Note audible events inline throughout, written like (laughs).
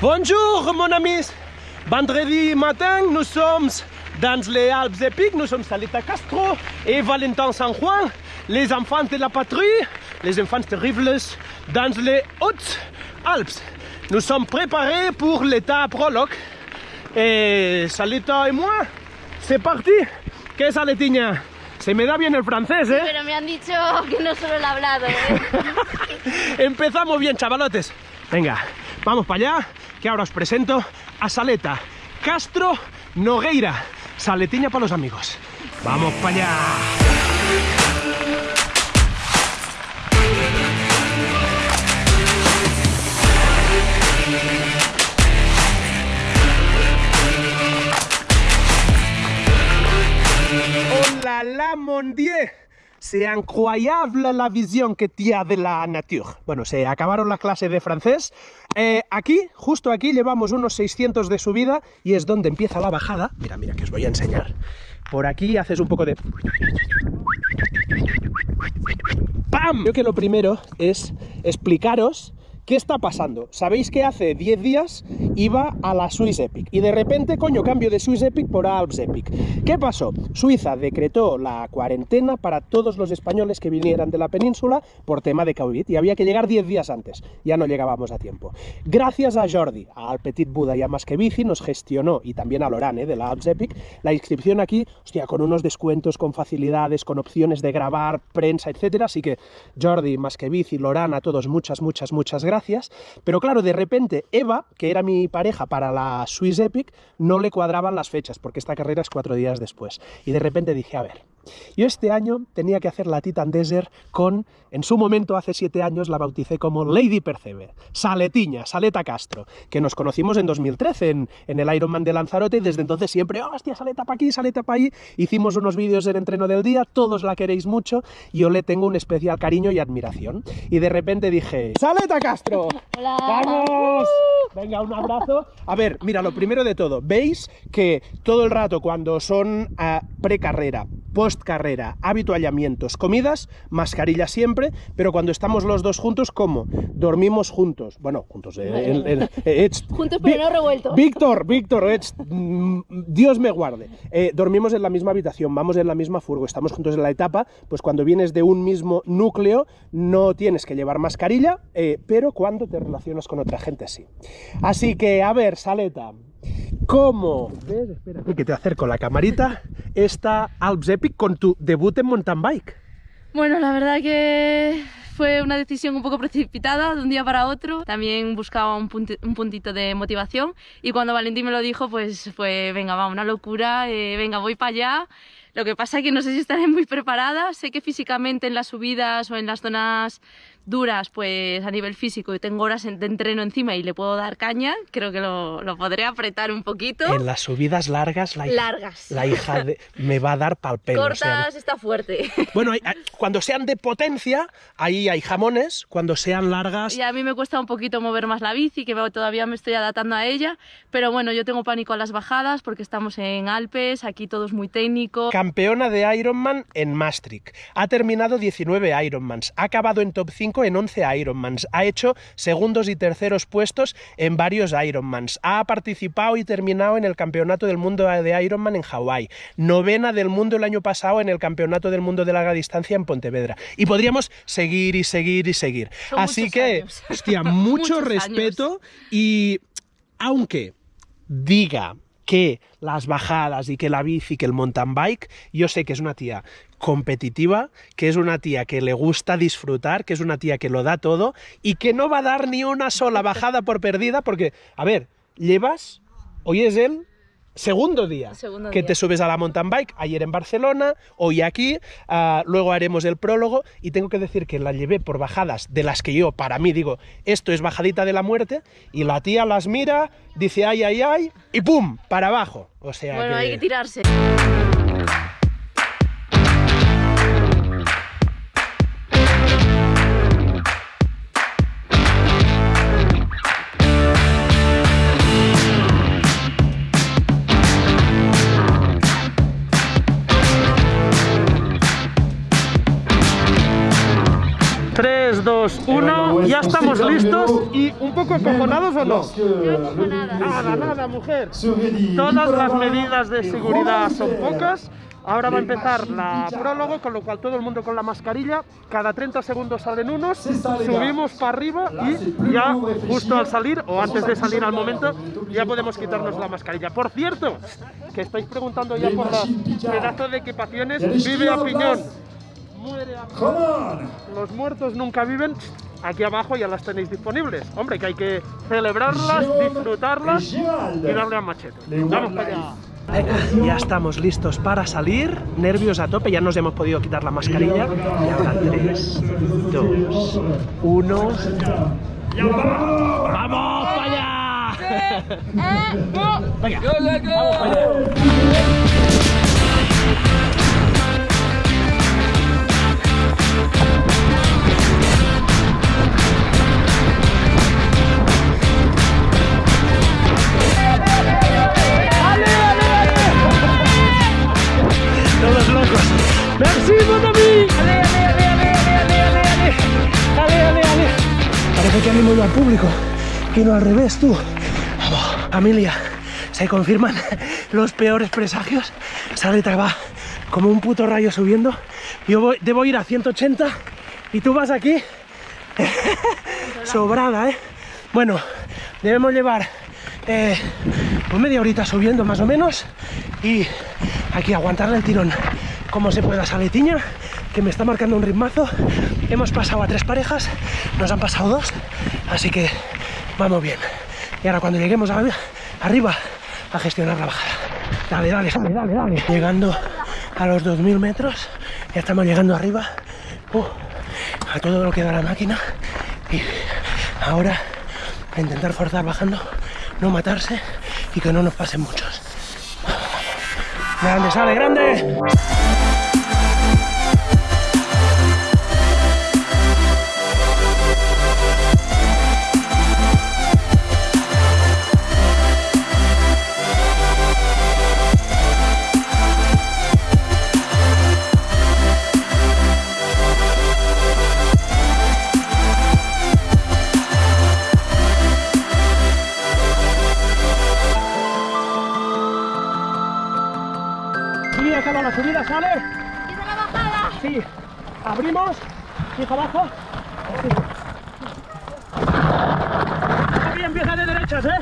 Bonjour mon amis Vendredi matin, nous sommes dans les Alpes épiques, nous sommes Salita Castro et Valentin San Juan, les enfants de la patrie, les enfants terribles dans les Hautes Alpes. Nous sommes préparés pour l'état prologue et Salita et moi, c'est parti ¿Qué Saletiña? Se me da bien el francés, ¿eh? Pero me han dicho que no solo lo he hablado, ¿eh? (laughs) Empezamos bien, chavalotes. Venga, vamos para allá, que ahora os presento a Saleta Castro Nogueira. Saletiña para los amigos. Vamos para allá. Oh là là, mon Dieu C'est incroyable la visión que tiene de la nature. Bueno, se acabaron la clase de francés. Eh, aquí, justo aquí, llevamos unos 600 de subida y es donde empieza la bajada. Mira, mira, que os voy a enseñar. Por aquí haces un poco de... ¡Pam! Creo que lo primero es explicaros ¿Qué está pasando? Sabéis que hace 10 días iba a la Swiss Epic y de repente, coño, cambio de Swiss Epic por Alps Epic. ¿Qué pasó? Suiza decretó la cuarentena para todos los españoles que vinieran de la península por tema de COVID y había que llegar 10 días antes. Ya no llegábamos a tiempo. Gracias a Jordi, al Petit Buda y a Más nos gestionó, y también a Lorane de la Alps Epic, la inscripción aquí, hostia, con unos descuentos, con facilidades, con opciones de grabar, prensa, etcétera. Así que Jordi, Más que a todos muchas, muchas, muchas gracias pero claro, de repente Eva, que era mi pareja para la Swiss Epic, no le cuadraban las fechas, porque esta carrera es cuatro días después. Y de repente dije, a ver, yo este año tenía que hacer la Titan Desert con, en su momento, hace siete años, la bauticé como Lady Percebe, Saletiña, Saleta Castro, que nos conocimos en 2013 en, en el Ironman de Lanzarote y desde entonces siempre, oh, hostia, Saleta para aquí, Saleta para allí, hicimos unos vídeos del entreno del día, todos la queréis mucho, y yo le tengo un especial cariño y admiración. Y de repente dije, Saleta Castro, (laughs) Hola. ¡vamos! Venga, un abrazo. A ver, mira, lo primero de todo, veis que todo el rato cuando son uh, precarrera, postcarrera, habituallamientos, comidas, mascarilla siempre, pero cuando estamos los dos juntos, ¿cómo? Dormimos juntos. Bueno, juntos. Eh, el, el, eh, (laughs) juntos pero no revueltos. Víctor, Víctor, mm, Dios me guarde. Eh, dormimos en la misma habitación, vamos en la misma furgo, estamos juntos en la etapa, pues cuando vienes de un mismo núcleo no tienes que llevar mascarilla, eh, pero cuando te relacionas con otra gente sí. Así que, a ver, Saleta, ¿cómo ves? Espera, que te acerco la camarita, esta Alps Epic con tu debut en mountain bike? Bueno, la verdad que fue una decisión un poco precipitada de un día para otro. También buscaba un, punti un puntito de motivación y cuando Valentín me lo dijo, pues fue, venga, va, una locura, eh, venga, voy para allá. Lo que pasa es que no sé si estaré muy preparada, sé que físicamente en las subidas o en las zonas duras, pues a nivel físico y tengo horas de entreno encima y le puedo dar caña, creo que lo, lo podré apretar un poquito. En las subidas largas, la hija, largas. La hija de, me va a dar pal pelo. Cortas, o sea, está fuerte. Bueno, cuando sean de potencia, ahí hay jamones, cuando sean largas... Y a mí me cuesta un poquito mover más la bici, que todavía me estoy adaptando a ella, pero bueno, yo tengo pánico a las bajadas porque estamos en Alpes, aquí todo es muy técnico. Campeona de Ironman en Maastricht, ha terminado 19 Ironmans, ha acabado en top 5 en 11 Ironmans, ha hecho segundos y terceros puestos en varios Ironmans, ha participado y terminado en el Campeonato del Mundo de Ironman en Hawái, novena del mundo el año pasado en el Campeonato del Mundo de larga distancia en Pontevedra. Y podríamos seguir y seguir y seguir. Son Así que, años. hostia, (laughs) mucho respeto y aunque diga que las bajadas y que la bici, que el mountain bike, yo sé que es una tía competitiva, que es una tía que le gusta disfrutar, que es una tía que lo da todo y que no va a dar ni una sola bajada por perdida porque, a ver, llevas, hoy es el segundo día Segundo que día. te subes a la mountain bike, ayer en Barcelona, hoy aquí, ah, luego haremos el prólogo y tengo que decir que la llevé por bajadas de las que yo, para mí, digo, esto es bajadita de la muerte y la tía las mira, dice ay, ay, ay y ¡pum! para abajo. O sea Bueno, que... hay que tirarse. 2, 1, ya estamos listos y un poco acojonados o no? Nada, nada, mujer. Todas las medidas de seguridad son pocas. Ahora va a empezar la prólogo, con lo cual todo el mundo con la mascarilla. Cada 30 segundos salen unos, subimos para arriba y ya justo al salir, o antes de salir al momento, ya podemos quitarnos la mascarilla. Por cierto, que estáis preguntando ya por los pedazos de equipaciones, vive a piñón. Muere a piñón. Los muertos nunca viven. Aquí abajo ya las tenéis disponibles. Hombre, que hay que celebrarlas, disfrutarlas y darle a machete. Vamos para allá. Ya estamos listos para salir, nervios a tope, ya nos hemos podido quitar la mascarilla. Y ahora 3, 2, 1. ¡Vamos para allá! Venga, vamos para allá. Merci, mon ami. Ale, ale, ale, ale, ale, ale, ale. Ale, ale. Parece que animo al público y no al revés, tú. Vamos, familia, se confirman los peores presagios. Saleta va como un puto rayo subiendo. Yo debo ir a 180 y tú vas aquí (laughs) sobrada, ¿eh? Bueno, debemos llevar eh, pues media horita subiendo más o menos y aquí aguantarle el tirón como se pueda saletiña que me está marcando un ritmazo. Hemos pasado a tres parejas nos han pasado dos así que vamos bien. Y ahora cuando lleguemos arriba a gestionar la bajada. Dale, dale, dale, dale, dale. Llegando a los 2000 metros ya estamos llegando arriba uh, a todo lo que da la máquina. Y ahora intentar forzar bajando no matarse y que no nos pasen muchos Grande, sale, grande. Abrimos. Fijo abajo. Aquí empieza de derechas, ¿eh?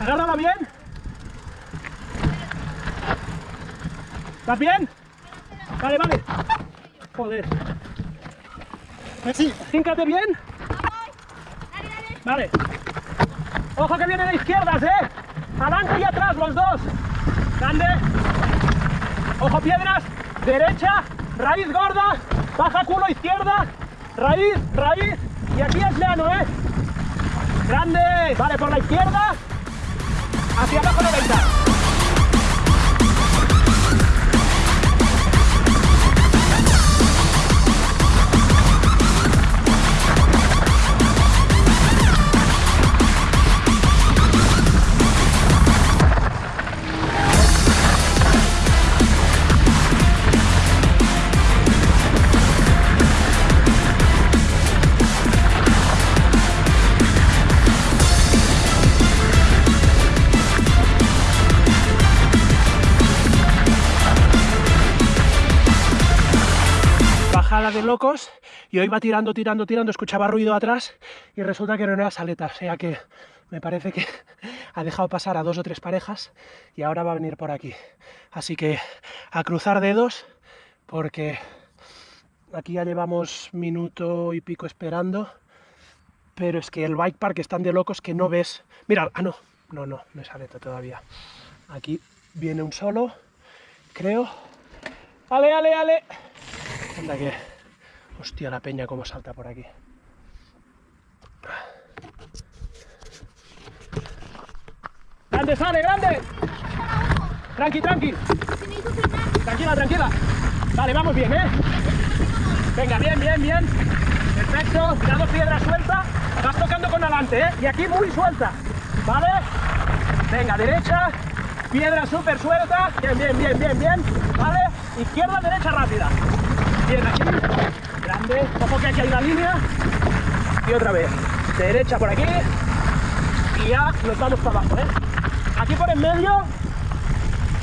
Agárrala bien. ¿Estás bien? Vale, vale. Joder. Sí, cíncate bien. Vale. Ojo que vienen de izquierdas, ¿eh? Adelante y atrás los dos. Grande. Ojo piedras. Derecha. Raíz gorda. Baja culo izquierda. Raíz, raíz. Y aquí es llano, ¿eh? Grande. Vale, por la izquierda. Hacia abajo 90. Y hoy va tirando, tirando, tirando, escuchaba ruido atrás y resulta que no era saleta, o sea que me parece que (laughs) ha dejado pasar a dos o tres parejas y ahora va a venir por aquí. Así que a cruzar dedos porque aquí ya llevamos minuto y pico esperando, pero es que el bike park están de locos que no ves... Mira, ah no, no, no, no es saleta todavía. Aquí viene un solo, creo. Ale, ale, ale. Anda que... Hostia, la peña cómo salta por aquí. ¡Grande, sale, grande! Tranqui, tranqui. Tranquila, tranquila. Vale, vamos bien, ¿eh? Venga, bien, bien, bien. Perfecto. Tirando piedra suelta. Vas tocando con adelante, ¿eh? Y aquí muy suelta. ¿Vale? Venga, derecha. Piedra súper suelta. Bien, bien, bien, bien, bien. ¿Vale? Izquierda, derecha rápida. Bien, aquí. Ojo que aquí hay una línea. Y otra vez. Derecha por aquí. Y ya nos vamos para abajo, ¿eh? Aquí por en medio.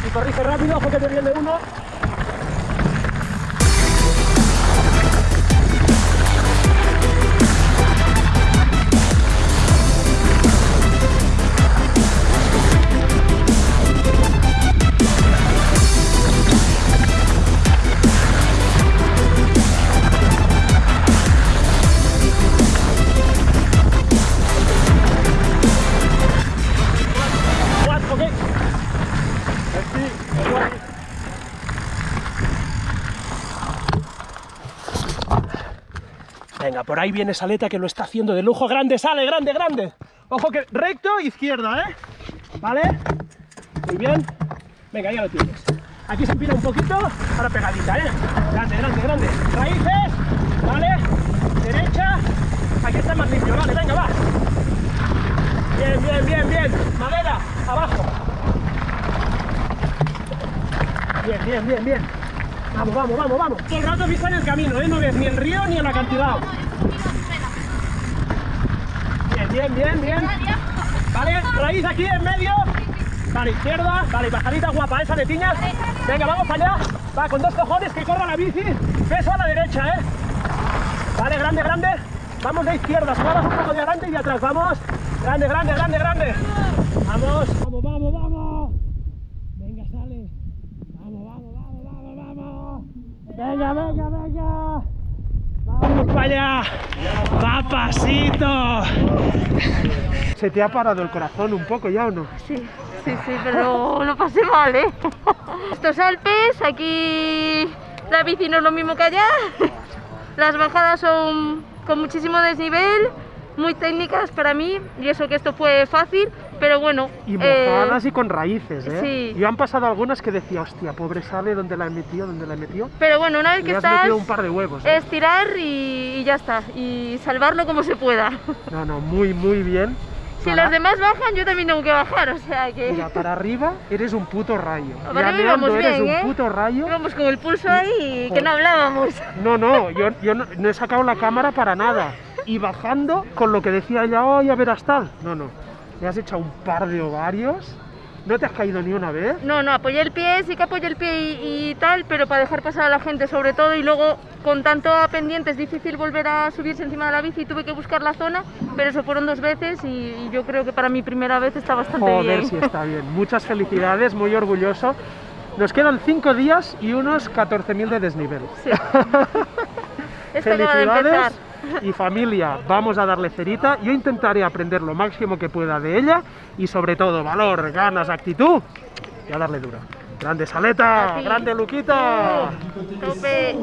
Y corrige rápido, ojo que te viene uno. Por ahí viene Saleta que lo está haciendo de lujo. Grande, sale, grande, grande. Ojo que recto, izquierda, ¿eh? ¿Vale? Muy bien. Venga, ya lo tienes. Aquí se empina un poquito, ahora pegadita, ¿eh? Grande, grande, grande. Raíces, ¿vale? Derecha. Aquí está más limpio, vale, venga, va. Bien, bien, bien, bien. Madera, abajo. Bien, bien, bien, bien. Vamos, vamos, vamos, vamos. Todo el rato vista en el camino, ¿eh? No ves ni el río ni el acantilado. Bien, bien, bien, bien. Vale, raíz aquí en medio. Vale, izquierda. Vale, bajadita guapa esa de piñas. Venga, vamos allá. Va, con dos cojones que corra la bici. Peso a la derecha, ¿eh? Vale, grande, grande. Vamos de izquierda. Suavas un poco de adelante y de atrás. Vamos. Grande, grande, grande, grande. Vamos. Vamos, vamos, vamos. Venga, sale. Vamos, vamos, vamos, vamos, vamos. Venga, venga, venga. Allá. Papasito. ¿Se te ha parado el corazón un poco ya o no? Sí, sí, sí, pero lo pasé mal, ¿eh? Estos Alpes, aquí la bici no es lo mismo que allá. Las bajadas son con muchísimo desnivel, muy técnicas para mí, y eso que esto fue fácil, pero bueno. Y eh, mojadas y con raíces, ¿eh? sí. Yo han pasado algunas que decía, hostia, pobre sale, ¿dónde la he metido? ¿Dónde la he metido? pero bueno, una vez Y que has estás, metido un par de huevos. ¿eh? es tirar y, y ya está, y salvarlo como se pueda. No, no, muy, muy bien. Si Para- los demás bajan, yo también tengo que bajar, o sea que... Mira, para arriba eres un puto rayo. Para arriba íbamos eres bien, un ¿eh? puto rayo. Íbamos con el pulso ahí y que no hablábamos. No, no, yo, yo no, no he sacado la cámara para nada. Y bajando con lo que decía ella, oh, ya verás tal. No, no. Le has echado un par de ovarios. ¿No te has caído ni una vez? No, no, apoyé el pie, sí que apoyé el pie y, y tal, pero para dejar pasar a la gente sobre todo y luego con tanto pendiente es difícil volver a subirse encima de la bici, tuve que buscar la zona, pero eso fueron dos veces y, y yo creo que para mi primera vez está bastante Joder, bien. si está bien. Muchas felicidades, muy orgulloso. Nos quedan 5 días y unos 14.000 de desnivel. Sí. (laughs) Esto empezar. Y familia, vamos a darle cerita. Yo intentaré aprender lo máximo que pueda de ella y sobre todo valor, ganas, actitud y a darle duro. Grande Saleta, grande Luquita. Tope.